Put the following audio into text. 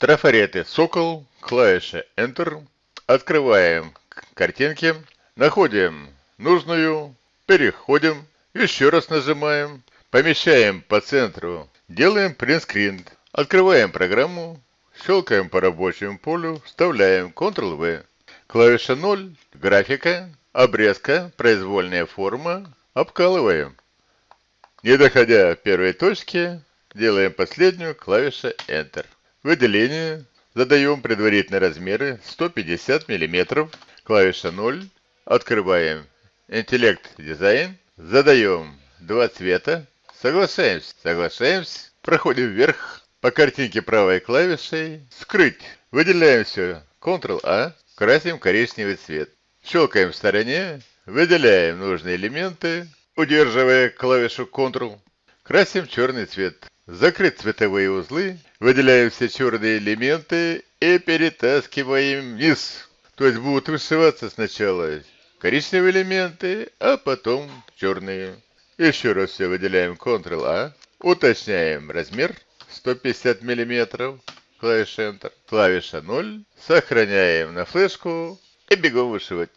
Трафареты «Сокол», клавиша Enter. Открываем картинки, находим нужную, переходим, еще раз нажимаем, помещаем по центру, делаем принтскрин. Открываем программу, щелкаем по рабочему полю, вставляем Ctrl-V. Клавиша 0, графика, обрезка, произвольная форма, обкалываем. Не доходя первой точки, делаем последнюю, клавиша Enter. Выделение. Задаем предварительные размеры 150 мм. Клавиша 0. Открываем интеллект дизайн. Задаем два цвета. Соглашаемся. Соглашаемся. Проходим вверх по картинке правой клавишей. Скрыть. Выделяем все. Ctrl-A. Красим коричневый цвет. Щелкаем в стороне. Выделяем нужные элементы. Удерживая клавишу Ctrl. Красим черный цвет. Закрыть цветовые узлы, выделяем все черные элементы и перетаскиваем вниз. То есть будут вышиваться сначала коричневые элементы, а потом черные. Еще раз все выделяем Ctrl-A. Уточняем размер 150 мм. Клавиша Enter. Клавиша 0. Сохраняем на флешку и бегом вышивать.